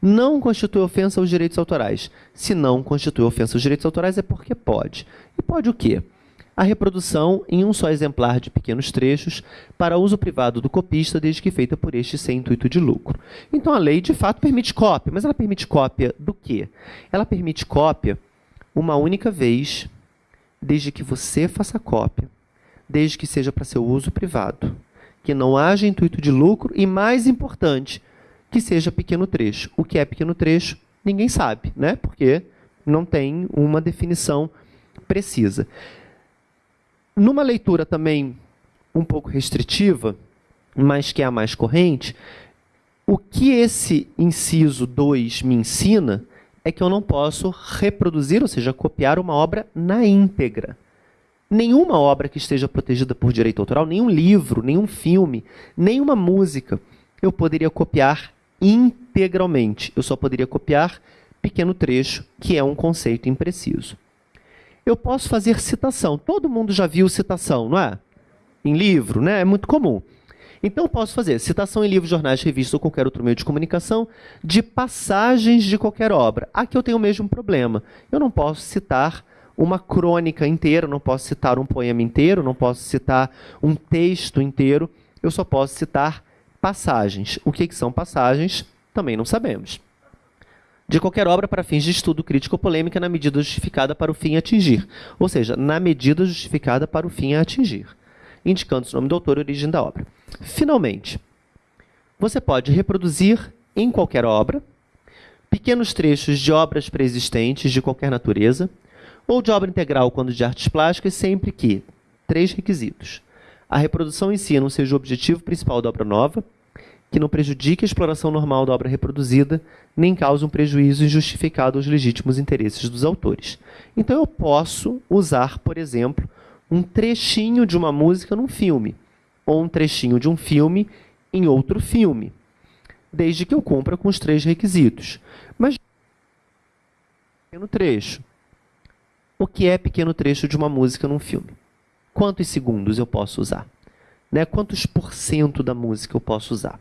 não constitui ofensa aos direitos autorais. Se não constitui ofensa aos direitos autorais é porque pode. E pode o quê? A reprodução em um só exemplar de pequenos trechos para uso privado do copista, desde que feita por este sem intuito de lucro. Então a lei, de fato, permite cópia. Mas ela permite cópia do quê? Ela permite cópia uma única vez, desde que você faça cópia, desde que seja para seu uso privado, que não haja intuito de lucro e, mais importante, que seja pequeno trecho. O que é pequeno trecho, ninguém sabe, né? porque não tem uma definição precisa. Numa leitura também um pouco restritiva, mas que é a mais corrente, o que esse inciso 2 me ensina é que eu não posso reproduzir, ou seja, copiar uma obra na íntegra. Nenhuma obra que esteja protegida por direito autoral, nenhum livro, nenhum filme, nenhuma música, eu poderia copiar integralmente. Eu só poderia copiar pequeno trecho, que é um conceito impreciso. Eu posso fazer citação. Todo mundo já viu citação, não é? Em livro, né? É muito comum. Então, posso fazer citação em livros, jornais, revistas ou qualquer outro meio de comunicação de passagens de qualquer obra. Aqui eu tenho o mesmo problema. Eu não posso citar uma crônica inteira, não posso citar um poema inteiro, não posso citar um texto inteiro. Eu só posso citar passagens. O que, que são passagens? Também não sabemos. De qualquer obra para fins de estudo crítico ou polêmica na medida justificada para o fim a atingir. Ou seja, na medida justificada para o fim a atingir. Indicando o nome do autor e origem da obra. Finalmente, você pode reproduzir em qualquer obra pequenos trechos de obras preexistentes de qualquer natureza ou de obra integral quando de artes plásticas, sempre que três requisitos. A reprodução em si não seja o objetivo principal da obra nova, que não prejudique a exploração normal da obra reproduzida, nem cause um prejuízo injustificado aos legítimos interesses dos autores. Então eu posso usar, por exemplo, um trechinho de uma música num filme, ou um trechinho de um filme em outro filme, desde que eu cumpra com os três requisitos. Mas pequeno trecho. O que é pequeno trecho de uma música num filme? Quantos segundos eu posso usar? Né? Quantos por cento da música eu posso usar?